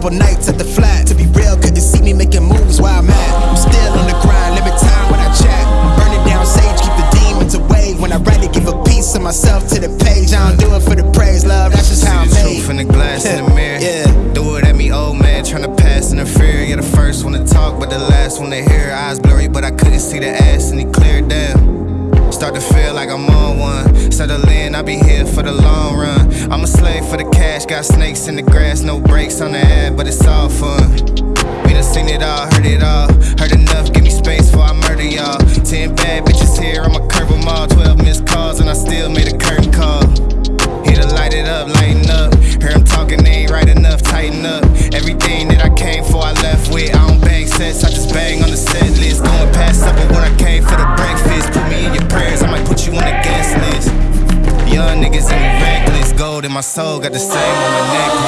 couple nights at the flat. To be real, couldn't see me making moves where I'm at. I'm still on the grind, limit time when I chat. I'm burning down sage, keep the demons away. When I write it, give a piece of myself to the page. I don't do it for the praise, love. That's just how I'm the made. truth in the glass in the mirror. Yeah. Do it at me, old man, tryna pass in the fear. You're the first one to talk, but the last one to hear. Eyes blurry, but I couldn't see the ass, and he cleared down. Start to feel like I'm on one. Settle in, I'll be here for the long run. I'm a slave for the cash, got snakes in the grass, no brakes on the ad, but it's all fun. We done seen it all, heard it all. Heard enough, give me space before I murder y'all. Ten bad bitches here, I'ma curve them all. Twelve missed calls, and I still made a curtain call. Here to light it up, lighten up. Hear him talking, they my soul, got the same on my necklace.